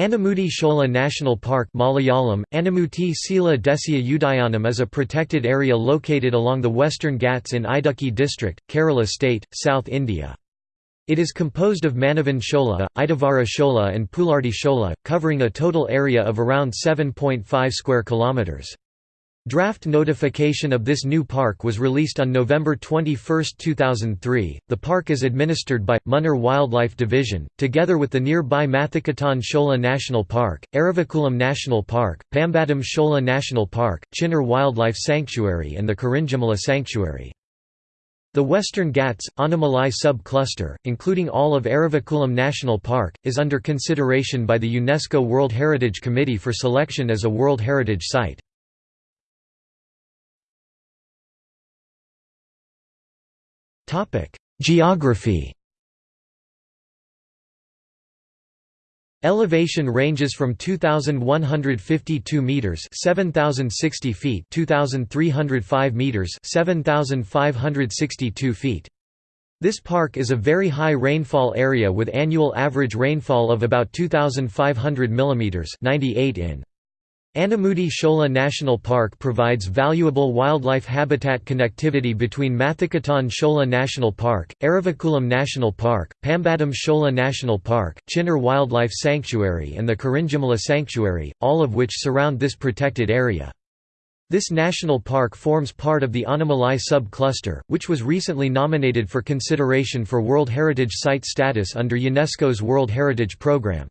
Anamudi Shola National Park Malayalam, Anamuti Sila Desya Udayanam is a protected area located along the Western Ghats in Idukki district, Kerala state, South India. It is composed of Mannavan Shola, Idavara Shola and Pulardi Shola, covering a total area of around 7.5 square kilometres. Draft notification of this new park was released on November 21, 2003. The park is administered by Munnar Wildlife Division, together with the nearby Mathikettan Shola National Park, Eravikulam National Park, Pampadum Shola National Park, Chinnar Wildlife Sanctuary, and the Kurinjimala Sanctuary. The Western Ghats, Anamalai sub-cluster, including all of Eravikulam National Park, is under consideration by the UNESCO World Heritage Committee for selection as a World Heritage Site. Geography Elevation ranges from 2152 meters, 7060 feet, 2305 meters, 7562 feet. This park is a very high rainfall area with annual average rainfall of about 2500 mm 98 in. Anamudi Shola National Park provides valuable wildlife habitat connectivity between Mathikettan Shola National Park, Eravikulam National Park, Pampadum Shola National Park, Chinnar Wildlife Sanctuary and the Kurinjimala Sanctuary, all of which surround this protected area. This national park forms part of the Anamalai sub-cluster, which was recently nominated for consideration for World Heritage Site status under UNESCO's World Heritage Programme.